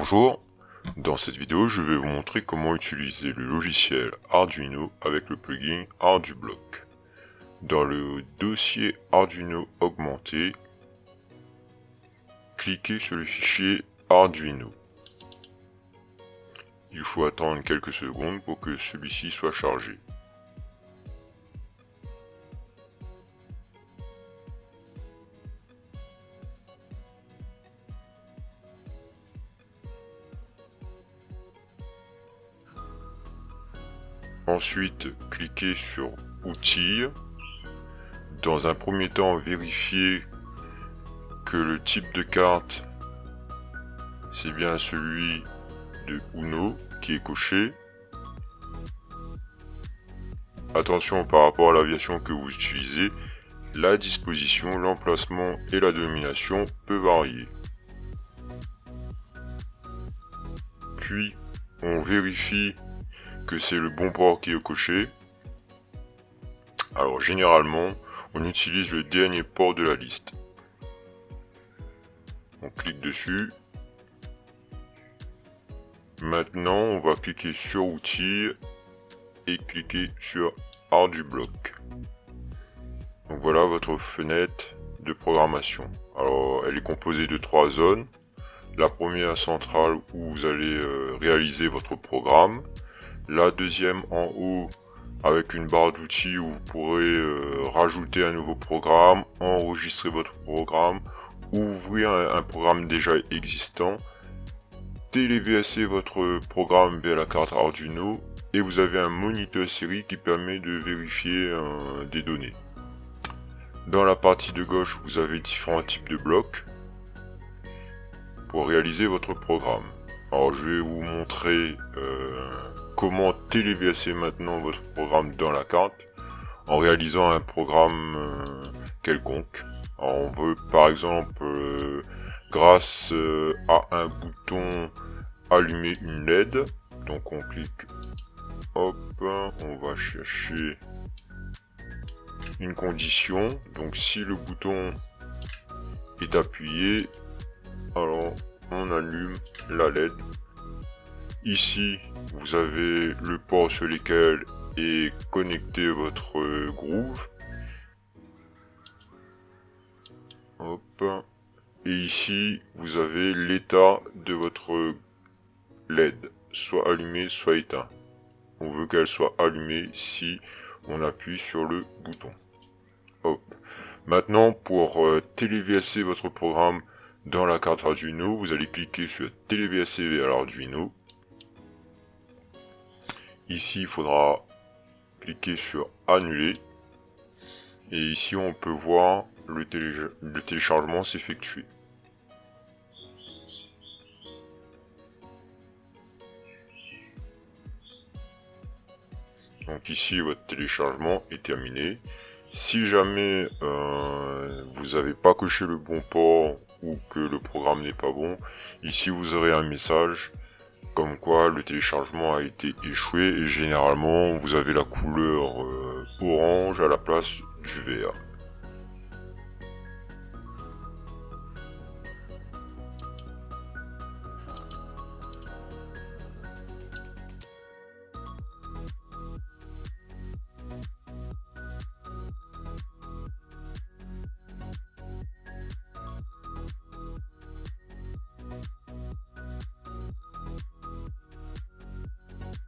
Bonjour, dans cette vidéo je vais vous montrer comment utiliser le logiciel Arduino avec le plugin ArduBlock. Dans le dossier Arduino augmenté, cliquez sur le fichier Arduino. Il faut attendre quelques secondes pour que celui-ci soit chargé. Ensuite, cliquez sur Outils. Dans un premier temps, vérifiez que le type de carte, c'est bien celui de Uno qui est coché. Attention par rapport à l'aviation que vous utilisez, la disposition, l'emplacement et la dénomination peut varier. Puis, on vérifie c'est le bon port qui est coché. Alors généralement, on utilise le dernier port de la liste. On clique dessus. Maintenant, on va cliquer sur Outils et cliquer sur ArduBlock. Donc voilà votre fenêtre de programmation. Alors, elle est composée de trois zones. La première centrale où vous allez euh, réaliser votre programme la deuxième en haut avec une barre d'outils où vous pourrez euh, rajouter un nouveau programme, enregistrer votre programme, ouvrir un, programme déjà existant, téléverser votre programme via la carte Arduino et vous avez un moniteur série qui permet de vérifier euh, des données. Dans la partie de gauche, vous avez différents types de blocs pour réaliser votre programme. Alors je vais vous montrer euh, comment téléverser maintenant votre programme dans la carte en réalisant un programme euh, quelconque. on veut par exemple, euh, grâce euh, à un bouton, allumer une LED. Donc on clique, hop, on va chercher une condition. Donc si le bouton est appuyé, alors on allume la LED Ici, vous avez le port sur lequel est connecté votre groove. Hop. Et ici, vous avez l'état de votre LED, soit allumé, soit éteint. On veut qu'elle soit allumée si on appuie sur le bouton. Hop. Maintenant, pour euh, téléverser votre programme dans la carte Arduino, vous allez cliquer sur téléverser vers l'Arduino. Ici, il faudra cliquer sur annuler. Et ici, on peut voir le, téléchargement s'effectuer. Donc ici, votre téléchargement est terminé. Si jamais euh, vous n'avez pas coché le bon port ou que le programme n'est pas bon, ici vous aurez un message comme quoi le téléchargement a été échoué et généralement vous avez la couleur euh, orange à la place du vert.